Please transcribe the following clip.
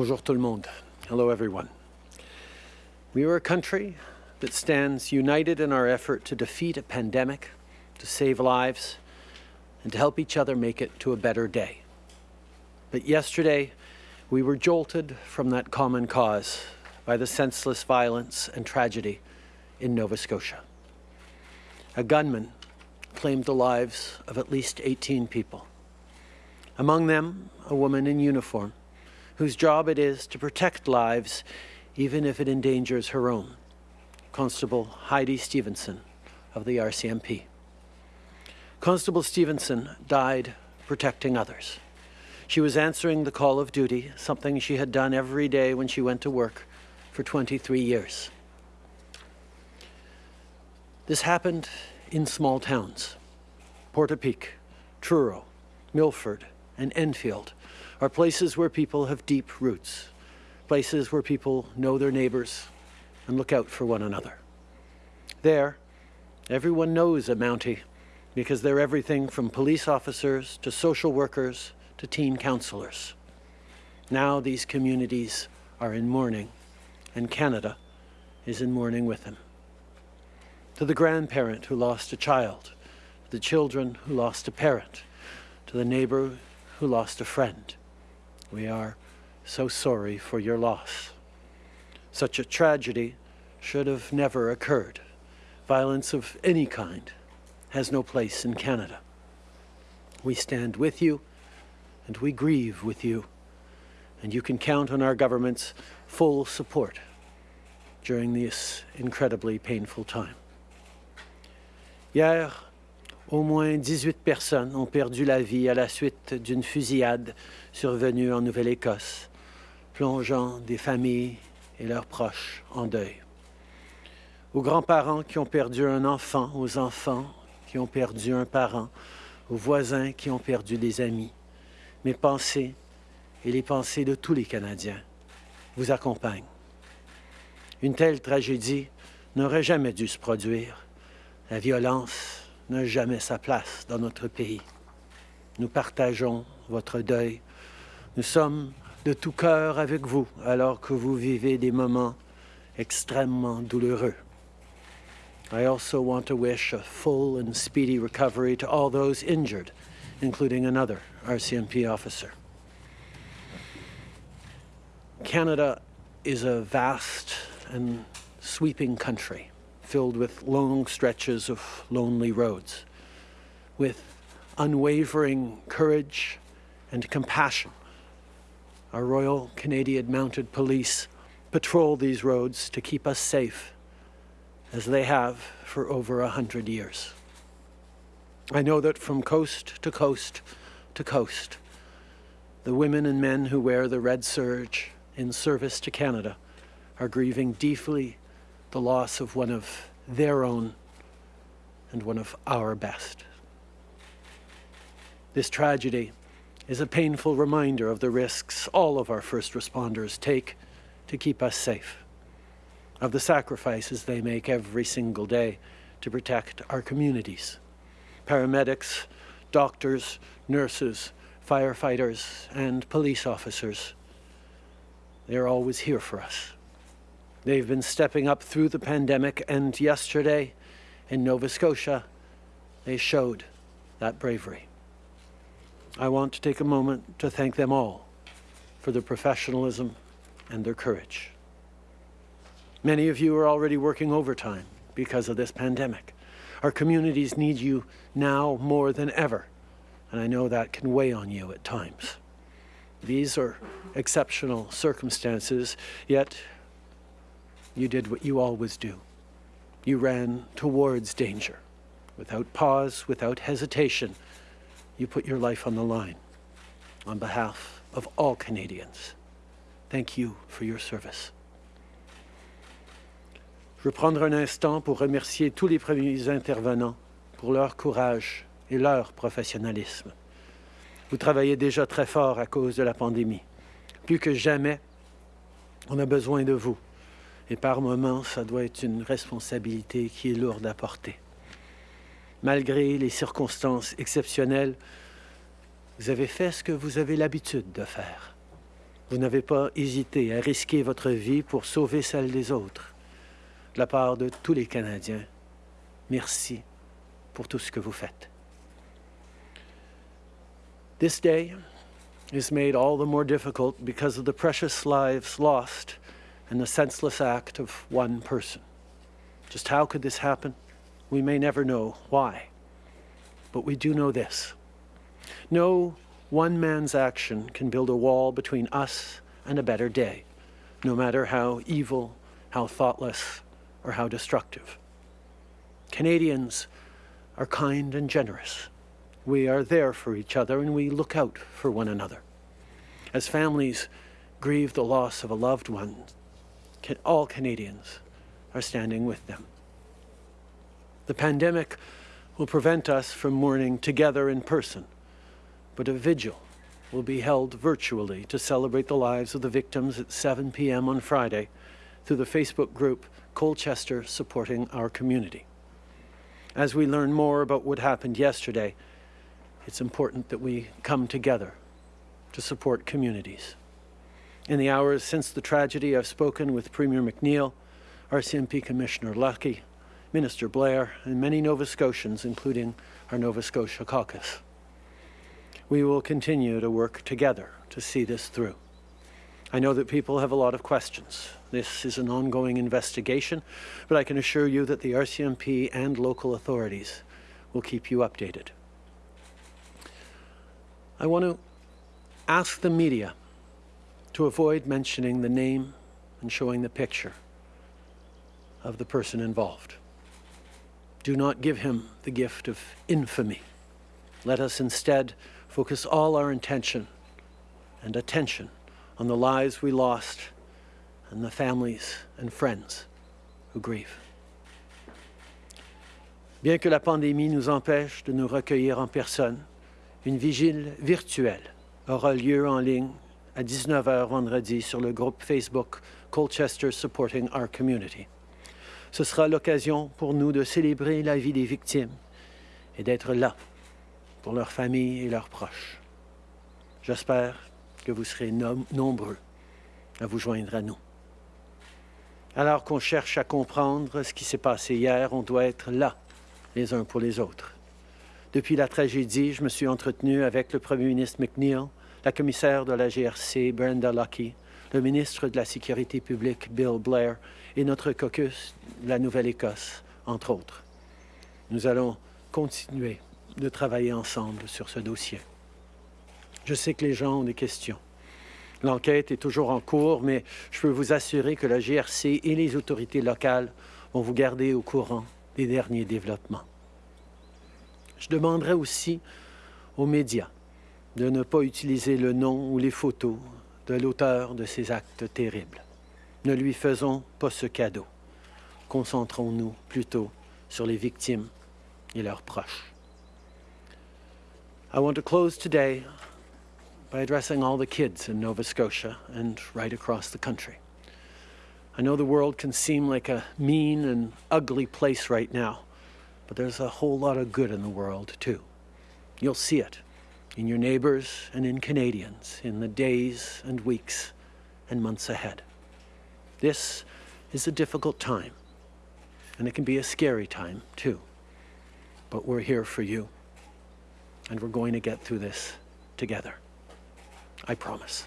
Bonjour tout le monde. Hello everyone. We are a country that stands united in our effort to defeat a pandemic, to save lives, and to help each other make it to a better day. But yesterday, we were jolted from that common cause by the senseless violence and tragedy in Nova Scotia. A gunman claimed the lives of at least 18 people. Among them, a woman in uniform, whose job it is to protect lives even if it endangers her own, Constable Heidi Stevenson of the RCMP. Constable Stevenson died protecting others. She was answering the call of duty, something she had done every day when she went to work for 23 years. This happened in small towns. Portapique, Truro, Milford, and Enfield are places where people have deep roots, places where people know their neighbours and look out for one another. There, everyone knows a Mountie because they're everything from police officers to social workers to teen counselors. Now these communities are in mourning, and Canada is in mourning with them. To the grandparent who lost a child, to the children who lost a parent, to the neighbor who lost a friend, we are so sorry for your loss. Such a tragedy should have never occurred. Violence of any kind has no place in Canada. We stand with you and we grieve with you, and you can count on our government's full support during this incredibly painful time. Hier, au moins 18 personnes ont perdu la vie à la suite d'une fusillade survenue en Nouvelle-Écosse, plongeant des familles et leurs proches en deuil. Aux grands-parents qui ont perdu un enfant, aux enfants qui ont perdu un parent, aux voisins qui ont perdu des amis. Mes pensées et les pensées de tous les Canadiens vous accompagnent. Une telle tragédie n'aurait jamais dû se produire. La violence n'a jamais sa place dans notre pays. Nous partageons votre deuil. Nous sommes de tout cœur avec vous alors que vous vivez des moments extrêmement douloureux. I also want to wish a full and speedy recovery to all those injured, including another RCMP officer. Canada is a vast and sweeping country filled with long stretches of lonely roads, with unwavering courage and compassion. Our Royal Canadian Mounted Police patrol these roads to keep us safe as they have for over a hundred years. I know that from coast to coast to coast, the women and men who wear the red serge in service to Canada are grieving deeply the loss of one of their own and one of our best. This tragedy is a painful reminder of the risks all of our first responders take to keep us safe of the sacrifices they make every single day to protect our communities. Paramedics, doctors, nurses, firefighters, and police officers, they're always here for us. They've been stepping up through the pandemic, and yesterday in Nova Scotia, they showed that bravery. I want to take a moment to thank them all for their professionalism and their courage. Many of you are already working overtime because of this pandemic. Our communities need you now more than ever, and I know that can weigh on you at times. These are exceptional circumstances, yet you did what you always do. You ran towards danger. Without pause, without hesitation, you put your life on the line on behalf of all Canadians. Thank you for your service. Je veux prendre un instant pour remercier tous les premiers intervenants pour leur courage et leur professionnalisme. Vous travaillez déjà très fort à cause de la pandémie. Plus que jamais, on a besoin de vous. Et par moments, ça doit être une responsabilité qui est lourde à porter. Malgré les circonstances exceptionnelles, vous avez fait ce que vous avez l'habitude de faire. Vous n'avez pas hésité à risquer votre vie pour sauver celle des autres. De la part de tous les Canadiens, merci pour tout ce que vous faites. This day is made all the more difficult because of the precious lives lost and the senseless act of one person. Just how could this happen? We may never know why. But we do know this. No one man's action can build a wall between us and a better day, no matter how evil, how thoughtless, or how destructive. Canadians are kind and generous. We are there for each other and we look out for one another. As families grieve the loss of a loved one, all Canadians are standing with them. The pandemic will prevent us from mourning together in person, but a vigil will be held virtually to celebrate the lives of the victims at 7 p.m. on Friday through the Facebook group Colchester Supporting Our Community. As we learn more about what happened yesterday, it's important that we come together to support communities. In the hours since the tragedy, I've spoken with Premier McNeil, RCMP Commissioner Lucki, Minister Blair, and many Nova Scotians, including our Nova Scotia caucus. We will continue to work together to see this through. I know that people have a lot of questions. This is an ongoing investigation, but I can assure you that the RCMP and local authorities will keep you updated. I want to ask the media to avoid mentioning the name and showing the picture of the person involved. Do not give him the gift of infamy. Let us instead focus all our intention and attention on the lives we lost and the families and friends who grieve. Bien que la pandémie nous empêche de nous recueillir en personne, une vigile virtuelle aura lieu en ligne à 19h vendredi sur le groupe Facebook Colchester Supporting Our Community. Ce sera l'occasion pour nous de célébrer la vie des victimes et d'être là pour leurs familles et leurs proches. J'espère que vous serez nom nombreux à vous joindre à nous. Alors qu'on cherche à comprendre ce qui s'est passé hier, on doit être là, les uns pour les autres. Depuis la tragédie, je me suis entretenu avec le Premier ministre McNeil, la commissaire de la GRC, Brenda Lucky, le ministre de la Sécurité publique, Bill Blair, et notre caucus la Nouvelle-Écosse, entre autres. Nous allons continuer de travailler ensemble sur ce dossier. Je sais que les gens ont des questions. L'enquête est toujours en cours, mais je peux vous assurer que la GRC et les autorités locales vont vous garder au courant des derniers développements. Je demanderai aussi aux médias de ne pas utiliser le nom ou les photos de l'auteur de ces actes terribles. Ne lui faisons pas ce cadeau. Concentrons-nous plutôt sur les victimes et leurs proches. I want to close today by addressing all the kids in Nova Scotia and right across the country. I know the world can seem like a mean and ugly place right now, but there's a whole lot of good in the world too. You'll see it in your neighbors and in Canadians in the days and weeks and months ahead. This is a difficult time, and it can be a scary time too. But we're here for you, and we're going to get through this together. I promise.